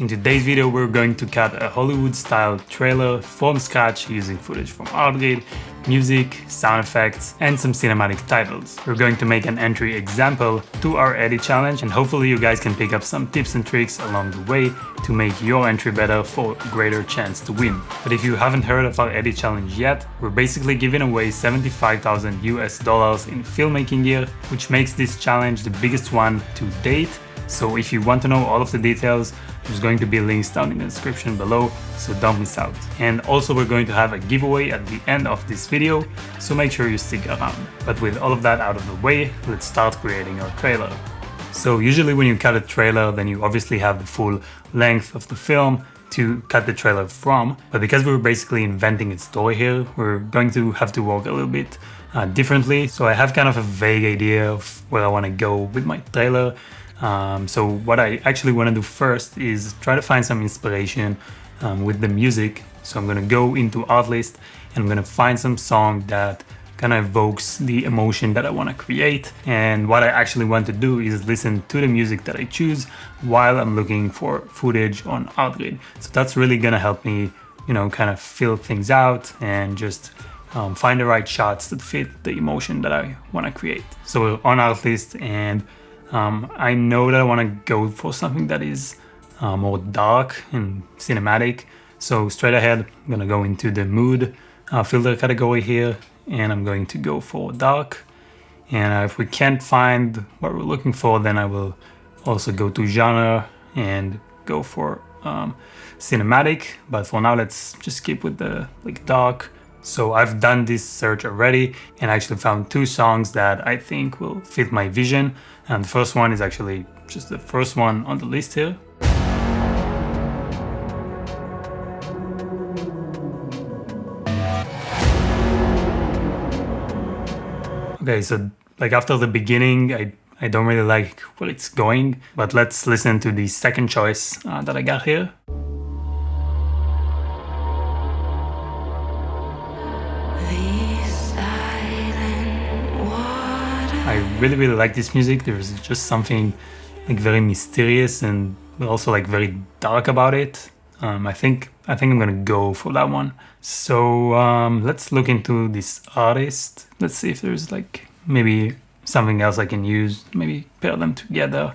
In today's video we're going to cut a Hollywood-style trailer from scratch using footage from Artgrid, music, sound effects and some cinematic titles. We're going to make an entry example to our edit challenge and hopefully you guys can pick up some tips and tricks along the way to make your entry better for a greater chance to win. But if you haven't heard of our edit challenge yet, we're basically giving away 75,000 US dollars in filmmaking gear, which makes this challenge the biggest one to date. So if you want to know all of the details, there's going to be links down in the description below, so don't miss out. And also we're going to have a giveaway at the end of this video, so make sure you stick around. But with all of that out of the way, let's start creating our trailer. So usually when you cut a trailer, then you obviously have the full length of the film to cut the trailer from, but because we're basically inventing a story here, we're going to have to work a little bit uh, differently. So I have kind of a vague idea of where I want to go with my trailer, um, so what I actually want to do first is try to find some inspiration um, with the music. So I'm going to go into Artlist and I'm going to find some song that kind of evokes the emotion that I want to create. And what I actually want to do is listen to the music that I choose while I'm looking for footage on Artgrid. So that's really going to help me, you know, kind of fill things out and just um, find the right shots that fit the emotion that I want to create. So on Artlist and um, I know that I want to go for something that is uh, more dark and cinematic. So straight ahead, I'm going to go into the mood uh, filter category here and I'm going to go for dark. And uh, if we can't find what we're looking for, then I will also go to genre and go for um, cinematic. But for now, let's just keep with the like dark. So I've done this search already and actually found two songs that I think will fit my vision. And the first one is actually just the first one on the list here. Okay, so like after the beginning, I, I don't really like where it's going, but let's listen to the second choice uh, that I got here. Really really like this music. There's just something like very mysterious and also like very dark about it. Um, I think I think I'm gonna go for that one. So um, let's look into this artist. Let's see if there's like maybe something else I can use. Maybe pair them together.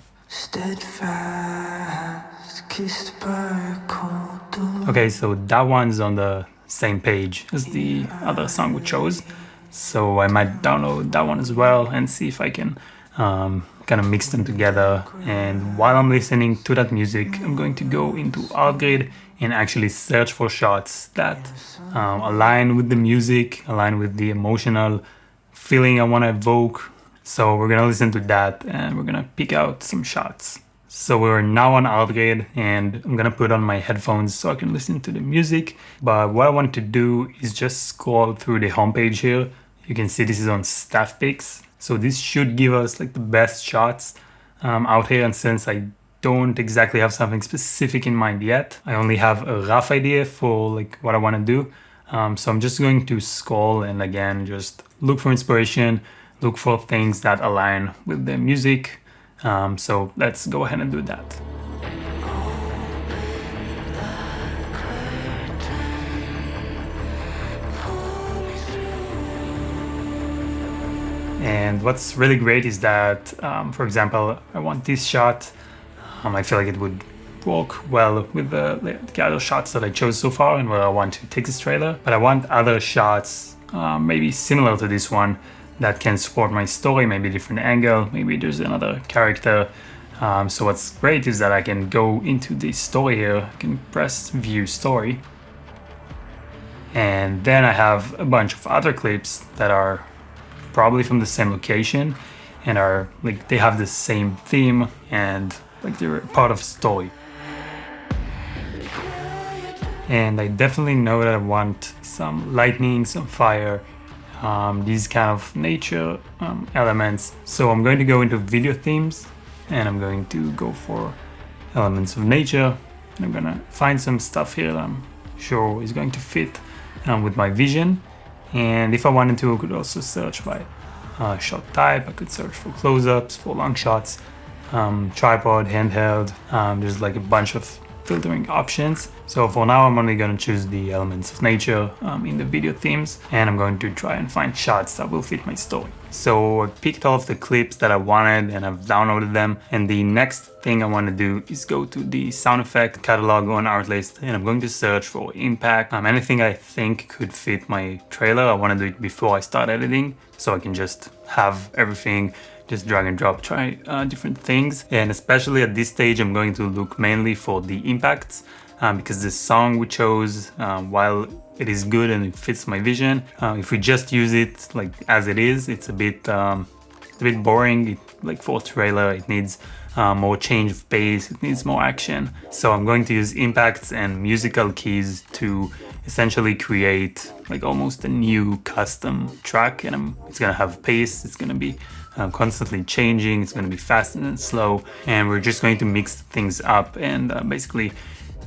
Okay, so that one's on the same page as the other song we chose. So I might download that one as well and see if I can um, kind of mix them together. And while I'm listening to that music, I'm going to go into Artgrid and actually search for shots that um, align with the music, align with the emotional feeling I want to evoke. So we're going to listen to that and we're going to pick out some shots. So we're now on Artgrid and I'm gonna put on my headphones so I can listen to the music. But what I want to do is just scroll through the homepage here. You can see this is on staff picks. So this should give us like the best shots um, out here. And since I don't exactly have something specific in mind yet, I only have a rough idea for like what I want to do. Um, so I'm just going to scroll and again, just look for inspiration, look for things that align with the music um, so let's go ahead and do that. And what's really great is that, um, for example, I want this shot. Um, I feel like it would work well with the, the, other shots that I chose so far and where I want to take this trailer. But I want other shots, uh, maybe similar to this one, that can support my story, maybe a different angle, maybe there's another character. Um, so what's great is that I can go into the story here, I can press view story. And then I have a bunch of other clips that are probably from the same location and are like they have the same theme and like they're part of story. And I definitely know that I want some lightning, some fire, um, these kind of nature um, elements. So I'm going to go into video themes and I'm going to go for elements of nature. And I'm gonna find some stuff here that I'm sure is going to fit um, with my vision. And if I wanted to, I could also search by uh, shot type. I could search for close-ups, for long shots, um, tripod, handheld. Um, there's like a bunch of filtering options. So for now, I'm only going to choose the elements of nature um, in the video themes, and I'm going to try and find shots that will fit my story. So I picked all of the clips that I wanted and I've downloaded them. And the next thing I want to do is go to the sound effect catalog on Artlist and I'm going to search for impact. Um, anything I think could fit my trailer. I want to do it before I start editing so I can just have everything just drag and drop, try uh, different things. And especially at this stage, I'm going to look mainly for the impacts um, because the song we chose, um, while it is good and it fits my vision, uh, if we just use it like as it is, it's a bit, um, it's a bit boring. It, like for a trailer, it needs uh, more change of pace, it needs more action. So I'm going to use impacts and musical keys to essentially create like almost a new custom track and I'm, it's gonna have pace, it's gonna be uh, constantly changing, it's gonna be fast and slow and we're just going to mix things up and uh, basically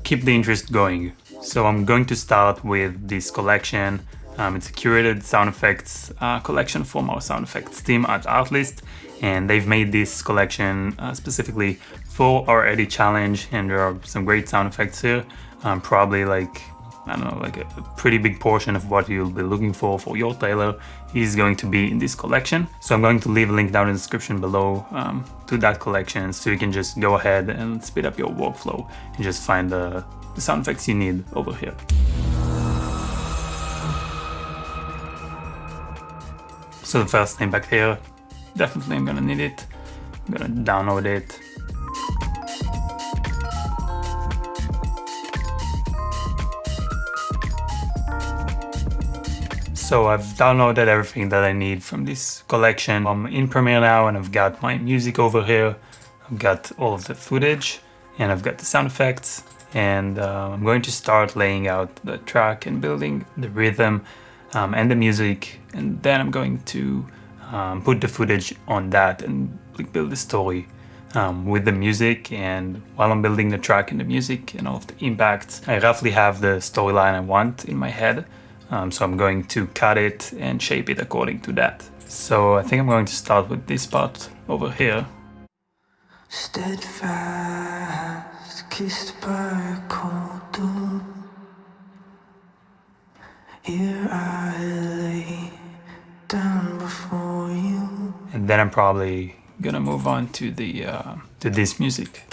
keep the interest going. So I'm going to start with this collection. Um, it's a curated sound effects uh, collection from our sound effects team at Artlist and they've made this collection uh, specifically for our Edit challenge and there are some great sound effects here. Um, probably like I don't know, like a, pretty big portion of what you'll be looking for for your tailor is going to be in this collection. So I'm going to leave a link down in the description below um, to that collection so you can just go ahead and speed up your workflow and just find the, the sound effects you need over here. So the first thing back here, definitely I'm gonna need it. I'm gonna download it So I've downloaded everything that I need from this collection. I'm in Premiere now and I've got my music over here. I've got all of the footage and I've got the sound effects and uh, I'm going to start laying out the track and building the rhythm um, and the music and then I'm going to um, put the footage on that and build the story um, with the music and while I'm building the track and the music and all of the impacts I roughly have the storyline I want in my head um, so I'm going to cut it and shape it according to that. So I think I'm going to start with this part over here. Steadfast, kissed by a cold dawn. Here I lay down before you. And then I'm probably gonna move on to the uh, to this music.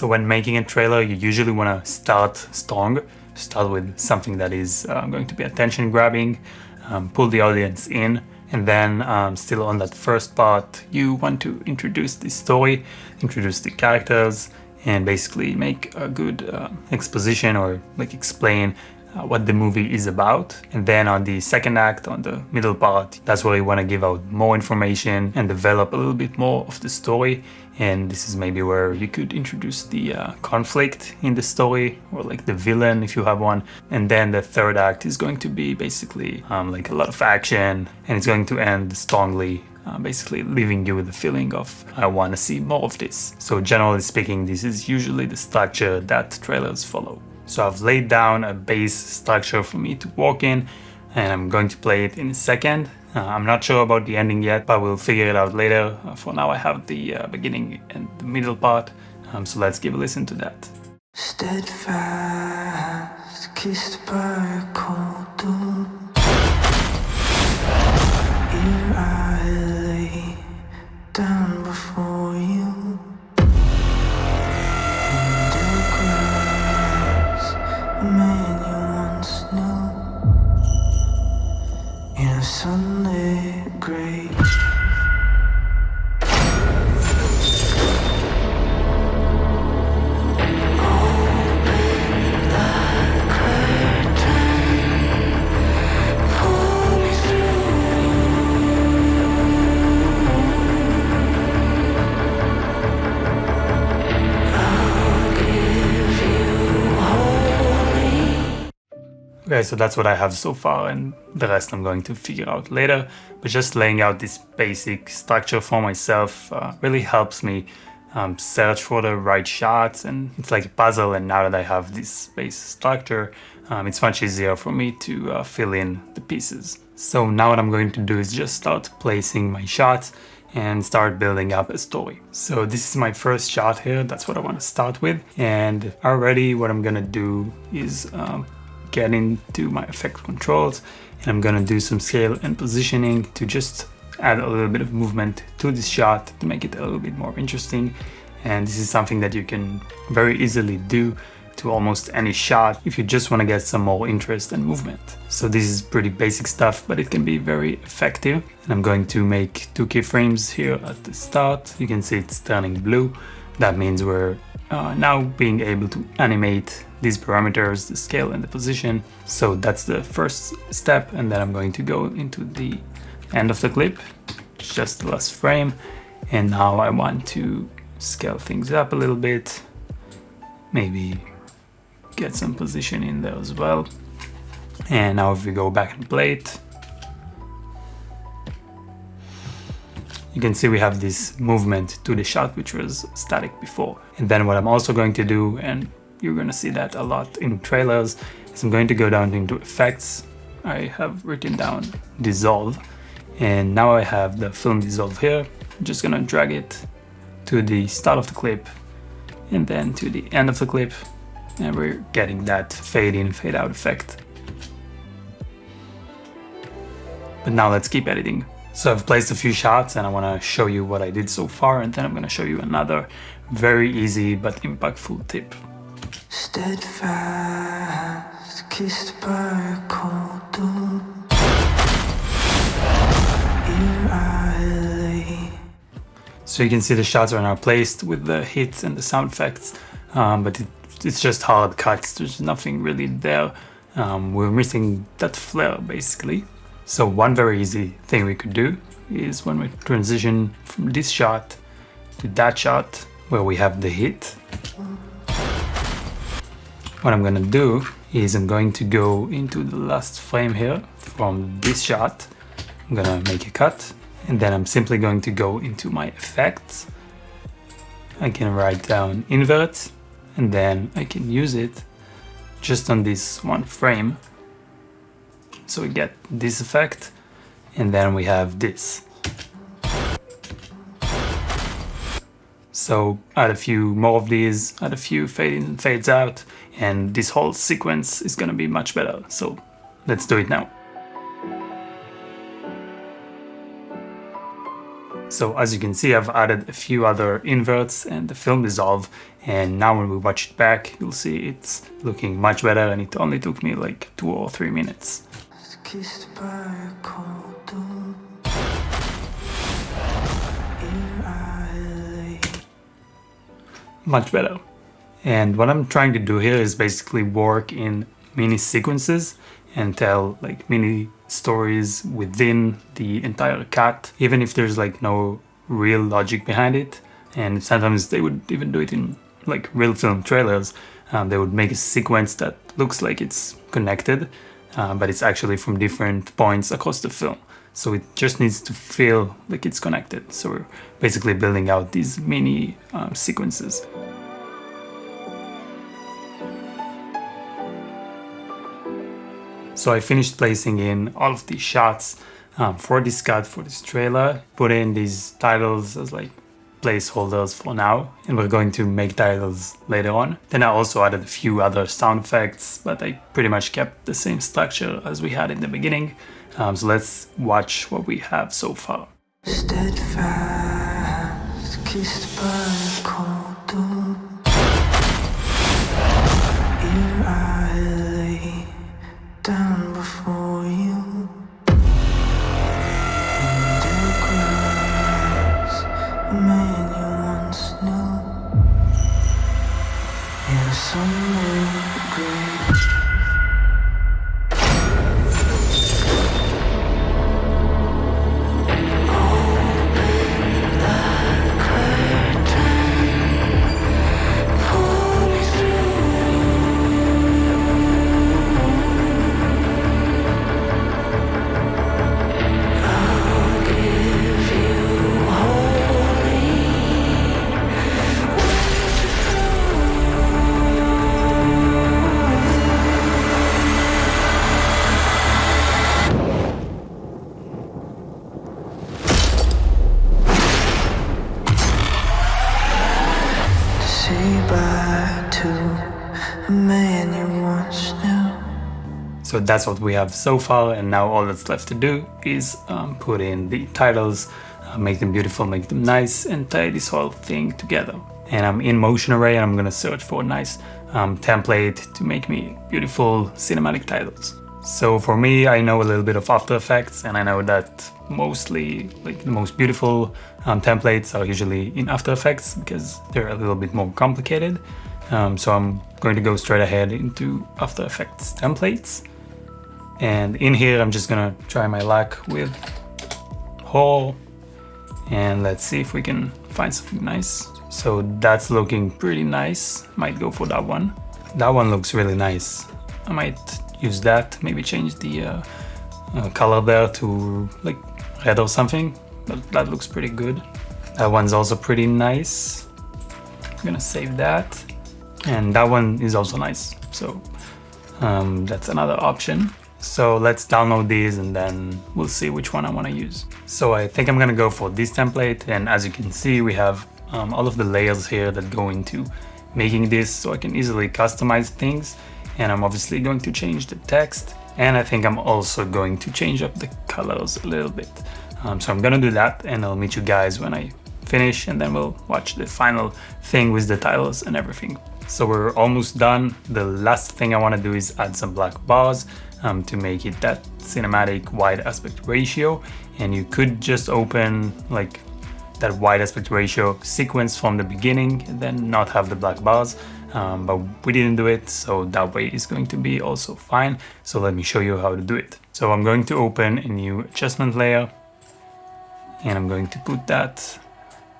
So when making a trailer, you usually want to start strong, start with something that is uh, going to be attention grabbing, um, pull the audience in, and then um, still on that first part, you want to introduce the story, introduce the characters, and basically make a good uh, exposition or like explain uh, what the movie is about. And then on the second act, on the middle part, that's where you want to give out more information and develop a little bit more of the story. And this is maybe where you could introduce the uh, conflict in the story or like the villain if you have one. And then the third act is going to be basically um, like a lot of action and it's going to end strongly uh, basically leaving you with the feeling of I want to see more of this. So generally speaking, this is usually the structure that trailers follow. So I've laid down a base structure for me to walk in and I'm going to play it in a second. Uh, I'm not sure about the ending yet, but we'll figure it out later. Uh, for now I have the uh, beginning and the middle part, um, so let's give a listen to that. Steadfast, kissed by a cold dawn. Okay, so that's what I have so far and the rest I'm going to figure out later. But just laying out this basic structure for myself uh, really helps me um, search for the right shots and it's like a puzzle and now that I have this base structure um, it's much easier for me to uh, fill in the pieces. So now what I'm going to do is just start placing my shots and start building up a story. So this is my first shot here, that's what I want to start with. And already what I'm gonna do is um, get into my effect controls and I'm gonna do some scale and positioning to just add a little bit of movement to this shot to make it a little bit more interesting and this is something that you can very easily do to almost any shot if you just want to get some more interest and movement. So this is pretty basic stuff, but it can be very effective. And I'm going to make two keyframes here at the start. You can see it's turning blue. That means we're uh, now being able to animate these parameters, the scale and the position. So that's the first step. And then I'm going to go into the end of the clip, just the last frame. And now I want to scale things up a little bit, maybe get some position in there as well. And now if we go back and play it, you can see we have this movement to the shot which was static before. And then what I'm also going to do, and you're going to see that a lot in trailers, is I'm going to go down into effects. I have written down dissolve and now I have the film dissolve here. I'm just going to drag it to the start of the clip and then to the end of the clip and we're getting that fade in fade out effect. But now let's keep editing. So I've placed a few shots and I want to show you what I did so far and then I'm going to show you another very easy but impactful tip. Steadfast, kissed by a cold So you can see the shots are now placed with the hits and the sound effects, um, but it, it's just hard cuts. There's nothing really there. Um, we're missing that flair basically. So one very easy thing we could do is when we transition from this shot to that shot where we have the hit. What I'm gonna do is I'm going to go into the last frame here from this shot. I'm gonna make a cut and then I'm simply going to go into my effects. I can write down invert and then I can use it just on this one frame. So we get this effect and then we have this. So add a few more of these, add a few fade in fades out and this whole sequence is gonna be much better. So let's do it now. So as you can see, I've added a few other inverts and the film dissolve. And now when we watch it back, you'll see it's looking much better and it only took me like two or three minutes. Much better. And what I'm trying to do here is basically work in mini sequences and tell like mini stories within the entire cut, even if there's like no real logic behind it. And sometimes they would even do it in like real film trailers. Um, they would make a sequence that looks like it's connected, uh, but it's actually from different points across the film. So it just needs to feel like it's connected. So we're basically building out these mini um, sequences. So I finished placing in all of these shots um, for this cut, for this trailer, put in these titles as like placeholders for now, and we're going to make titles later on. Then I also added a few other sound effects, but I pretty much kept the same structure as we had in the beginning. Um, so let's watch what we have so far. Steadfast, kissed by cold. Here I lay down That's what we have so far and now all that's left to do is um, put in the titles, uh, make them beautiful, make them nice and tie this whole thing together. And I'm in Motion Array and I'm gonna search for a nice um, template to make me beautiful cinematic titles. So for me, I know a little bit of After Effects and I know that mostly like the most beautiful um, templates are usually in After Effects because they're a little bit more complicated. Um, so I'm going to go straight ahead into After Effects templates. And in here, I'm just gonna try my luck with Hall and let's see if we can find something nice. So that's looking pretty nice. Might go for that one. That one looks really nice. I might use that, maybe change the uh, uh, color there to like red or something. But that looks pretty good. That one's also pretty nice. I'm gonna save that. And that one is also nice. So um, that's another option. So let's download these and then we'll see which one I want to use. So I think I'm gonna go for this template and as you can see we have um, all of the layers here that go into making this so I can easily customize things and I'm obviously going to change the text and I think I'm also going to change up the colors a little bit. Um, so I'm gonna do that and I'll meet you guys when I finish and then we'll watch the final thing with the titles and everything. So we're almost done. The last thing I want to do is add some black bars um, to make it that cinematic wide aspect ratio. And you could just open like that wide aspect ratio sequence from the beginning and then not have the black bars. Um, but we didn't do it so that way is going to be also fine. So let me show you how to do it. So I'm going to open a new adjustment layer and I'm going to put that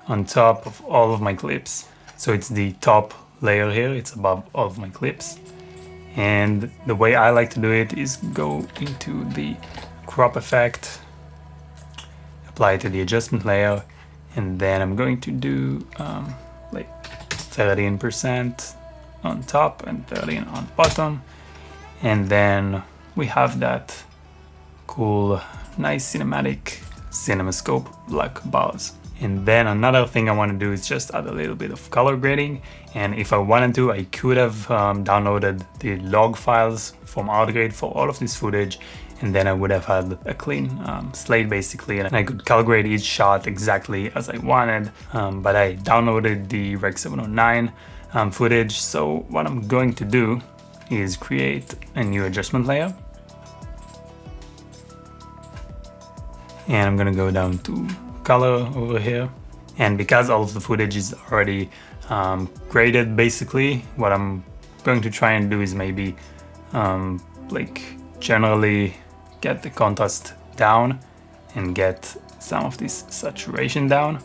on top of all of my clips. So it's the top layer here it's above all of my clips and the way I like to do it is go into the crop effect apply it to the adjustment layer and then I'm going to do um, like 13% on top and 13 on bottom. And then we have that cool nice cinematic cinemascope black bars and then another thing I want to do is just add a little bit of color grading. And if I wanted to, I could have um, downloaded the log files from Artgrid for all of this footage. And then I would have had a clean um, slate basically. And I could color grade each shot exactly as I wanted. Um, but I downloaded the Rec 709 um, footage. So what I'm going to do is create a new adjustment layer. And I'm gonna go down to color over here. And because all of the footage is already um, graded basically, what I'm going to try and do is maybe um, like generally get the contrast down and get some of this saturation down.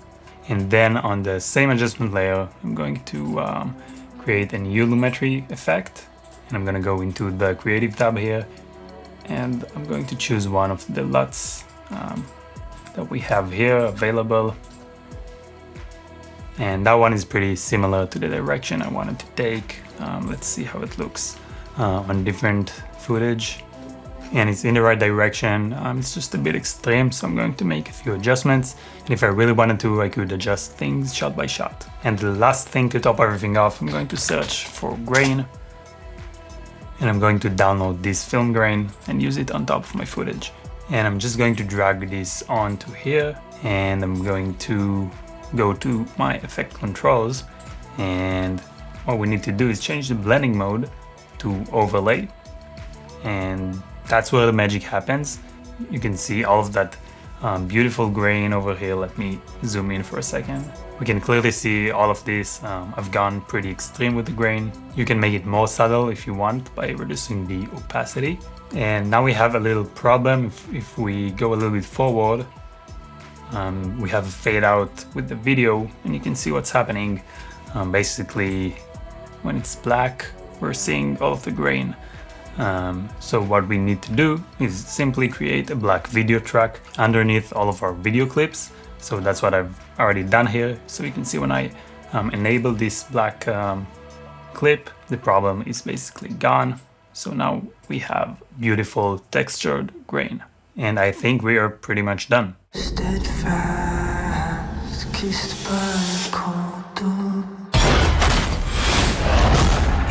And then on the same adjustment layer, I'm going to um, create a new lumetri effect. And I'm going to go into the creative tab here and I'm going to choose one of the LUTs um, that we have here available. And that one is pretty similar to the direction I wanted to take. Um, let's see how it looks uh, on different footage. And it's in the right direction. Um, it's just a bit extreme, so I'm going to make a few adjustments. And if I really wanted to, I could adjust things shot by shot. And the last thing to top everything off, I'm going to search for grain. And I'm going to download this film grain and use it on top of my footage and I'm just going to drag this onto here and I'm going to go to my effect controls and what we need to do is change the blending mode to overlay and that's where the magic happens. You can see all of that um, beautiful grain over here. Let me zoom in for a second. We can clearly see all of this um, I've gone pretty extreme with the grain. You can make it more subtle if you want by reducing the opacity and now we have a little problem if, if we go a little bit forward. Um, we have a fade out with the video and you can see what's happening. Um, basically, when it's black, we're seeing all of the grain. Um, so what we need to do is simply create a black video track underneath all of our video clips. So that's what I've already done here. So you can see when I um, enable this black um, clip, the problem is basically gone. So now we have beautiful textured grain. And I think we are pretty much done. Steadfast, kissed by cold.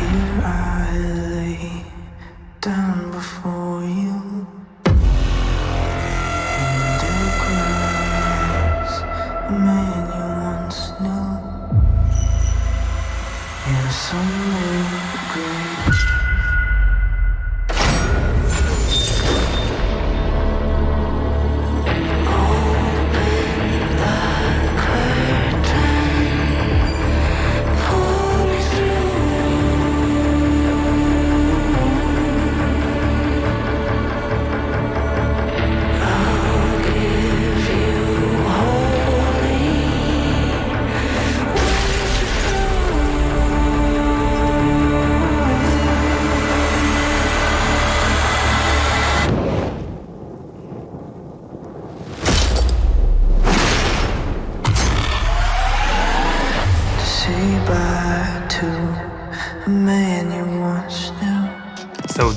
Here I lay down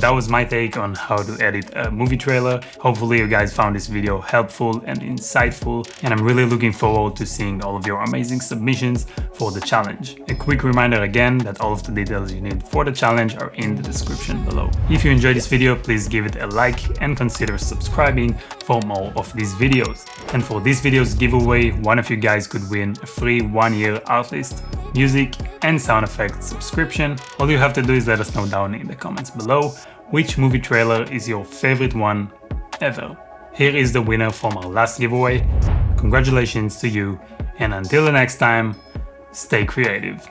that was my take on how to edit a movie trailer. Hopefully you guys found this video helpful and insightful and I'm really looking forward to seeing all of your amazing submissions for the challenge. A quick reminder again that all of the details you need for the challenge are in the description below. If you enjoyed this video, please give it a like and consider subscribing for more of these videos. And for this video's giveaway, one of you guys could win a free one year Artlist music and sound effects subscription. All you have to do is let us know down in the comments below which movie trailer is your favorite one ever. Here is the winner from our last giveaway. Congratulations to you and until the next time, stay creative.